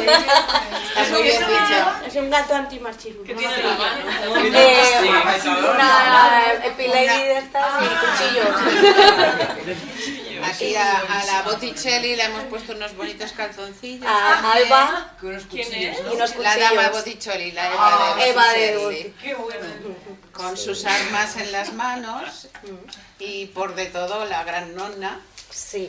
muy bien dicho. Es un gato anti-machirulo. ¿Qué tiene la Eh, una epilady de estas y cuchillos. *laughs* Aquí a, a la Botticelli le hemos puesto unos bonitos calzoncillos. A Alba ¿Quién es? y unos La dama cuchillos. Botticelli, la Eva Ah, de Eva de Botticelli. Qué bueno. con sus armas en las manos y por de todo la gran nonna. Sí.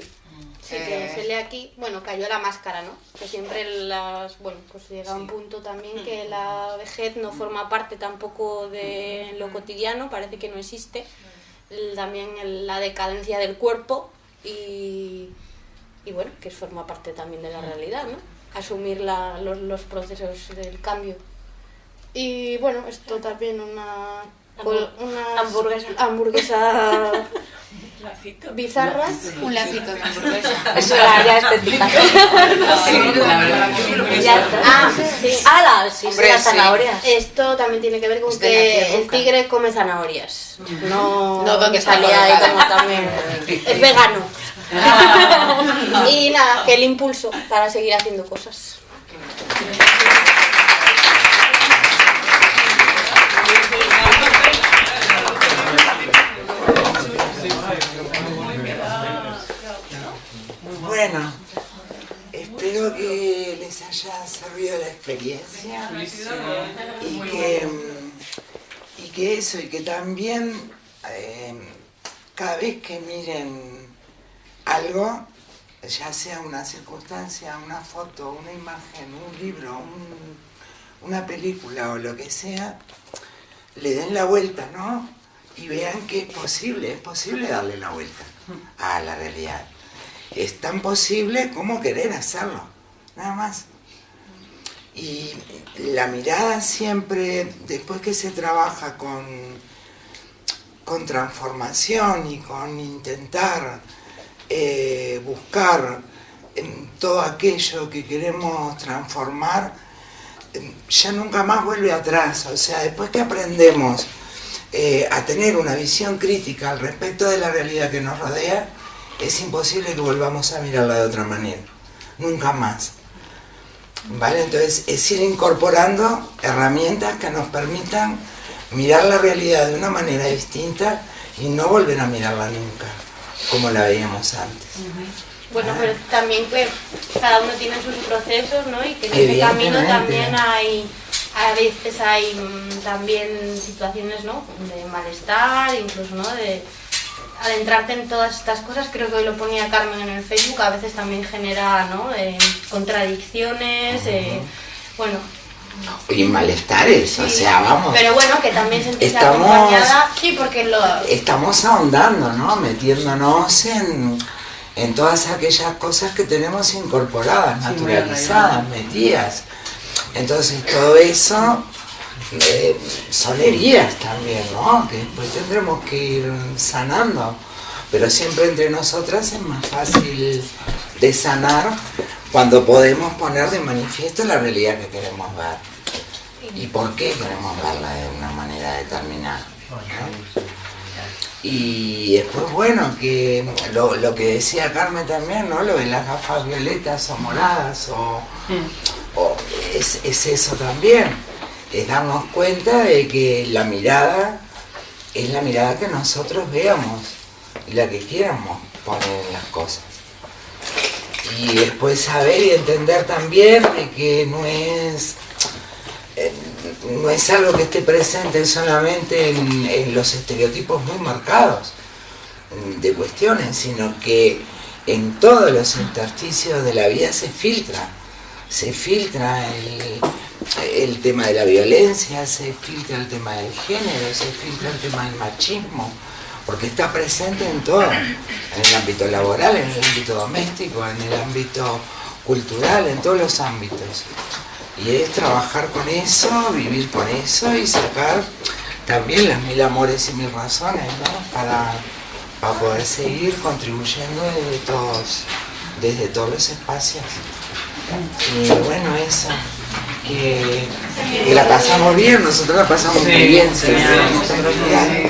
Sí, que se lee aquí, bueno, cayó la máscara, ¿no? Que siempre las, bueno, pues llega un punto también que la vejez no forma parte tampoco de lo cotidiano, parece que no existe. También la decadencia del cuerpo y, y bueno, que forma parte también de la realidad, ¿no? Asumir la- los, los procesos del cambio. Y bueno, esto también una, una Hamburguesa. hamburguesa *laughs* bizarra. Un lacito *laughs* de hamburguesa. Eso era ya estética. Ah, sí. ¡Hala! Sí, sí, Hombre, las sí. zanahorias. Esto también tiene que ver con que el tigre come zanahorias. No, No, donde salía ahí como también. *laughs* Es vegano. *laughs* y nada, que el impulso para seguir haciendo cosas. Bueno, espero que les haya servido la experiencia y que, y que eso, y que también eh, cada vez que miren algo, ya sea una circunstancia, una foto, una imagen, un libro, un- una película o lo que sea, le den la vuelta, ¿no? Y vean que es posible, es posible darle la vuelta a la realidad. Es tan posible como querer hacerlo, nada más. Y la mirada siempre, después que se trabaja con, con transformación y con intentar eh, buscar em, todo aquello que queremos transformar, em, ya nunca más vuelve atrás. O sea, después que aprendemos eh, a tener una visión crítica al respecto de la realidad que nos rodea, es imposible que volvamos a mirarla de otra manera. Nunca más. ¿Vale? Entonces es ir incorporando herramientas que nos permitan mirar la realidad de una manera distinta y no volver a mirarla nunca como la veíamos antes. Bueno, pero también que cada uno tiene sus procesos, ¿no? Y que en ese camino también hay, a veces hay mm, también situaciones, ¿no? De malestar, incluso, ¿no? De adentrarte en todas estas cosas, creo que hoy lo ponía Carmen en el Facebook, a veces también genera, ¿no? Eh, contradicciones, eh, bueno, Y malestares, o sea, vamos. pero bueno, que también sentirse Estamos- acompañada, sí, porque lo... estamos ahondando, ¿no? Metiéndonos en, en todas aquellas cosas que tenemos incorporadas, naturalizadas, metidas. Entonces todo eso eh, son heridas también, ¿no? Que después tendremos que ir sanando. Pero siempre entre nosotras es más fácil de sanar cuando podemos poner de manifiesto la realidad que queremos ver. ¿Y por qué queremos verla de una manera determinada? ¿no? Y después, bueno, que lo, lo que decía Carmen también, ¿no? Lo de las gafas violetas o moradas, o, o es, es eso también. Es darnos cuenta de que la mirada es la mirada que nosotros veamos y la que quieramos poner en las cosas. Y después saber y entender también de que no es eh, no es algo que esté presente solamente en, en los estereotipos muy marcados de cuestiones, sino que en todos los intersticios de la vida se filtra. Se filtra el, el tema de la violencia, se filtra el tema del género, se filtra el tema del machismo, porque está presente en todo, en el ámbito laboral, en el ámbito doméstico, en el ámbito cultural, en todos los ámbitos. Y es trabajar con eso, vivir con eso y sacar también las mil amores y mil razones, ¿no? Para, para poder seguir contribuyendo desde todos, desde todos los espacios. Y bueno, eso, que, que la pasamos bien, nosotros la pasamos muy bien. sí, sí, sí, nosotros bien.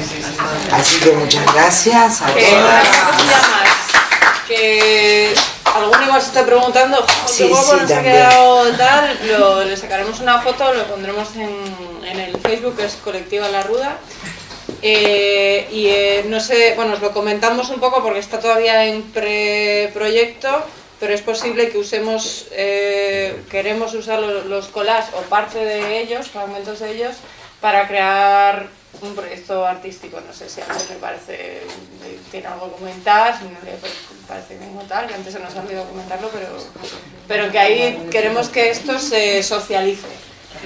Así que muchas gracias a Que todas. una cosilla más, que alguno igual se está preguntando, Sí, ¿qué guapo sí, nos ha quedado tal? Lo, le sacaremos una foto, lo pondremos en, en el Facebook, que es Colectiva La Ruda. Eh, y eh, no sé, bueno, os lo comentamos un poco porque está todavía en preproyecto, pero es posible que usemos, eh, queremos usar los, los o parte de ellos, fragmentos de ellos, para crear un proyecto artístico. No sé si a Andrés le parece, tiene algo que comentar, si no le parece bien o tal, que antes se nos ha olvidado comentarlo, pero, pero que ahí queremos que esto se socialice,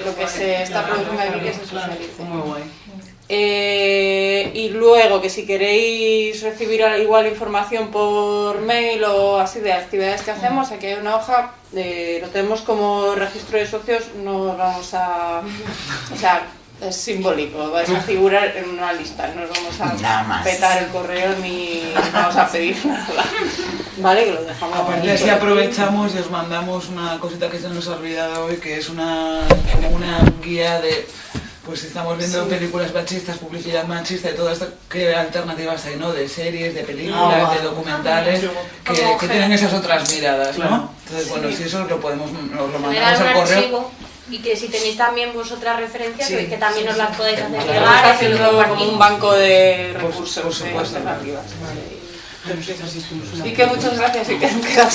lo que se está produciendo aquí que se socialice. Muy guay. Eh, y luego que si queréis recibir igual información por mail o así de actividades que hacemos, aquí hay una hoja, eh, lo tenemos como registro de socios, no vamos a... *laughs* O sea, es simbólico, vais a figurar en una lista, no os vamos a petar el correo ni vamos a pedir *laughs* nada. Vale, que lo dejamos Aparte así aprovechamos y os mandamos una cosita que se nos ha olvidado hoy, que es una, una guía de, pues si estamos viendo Sí. películas machistas, publicidad machista y todo esto, qué alternativas hay, ¿no? De series, de películas, Ah, de documentales, que, Como que tienen esas otras miradas, Claro. ¿no? Entonces, bueno, si eso lo podemos, nos lo mandamos al correo. archivo y que si tenéis también vosotras referencias, Sí. que, que también os las podéis hacer Claro, llegar. haciendo un banco de recursos, por supuesto. alternativas. Y que muchas gracias y que súper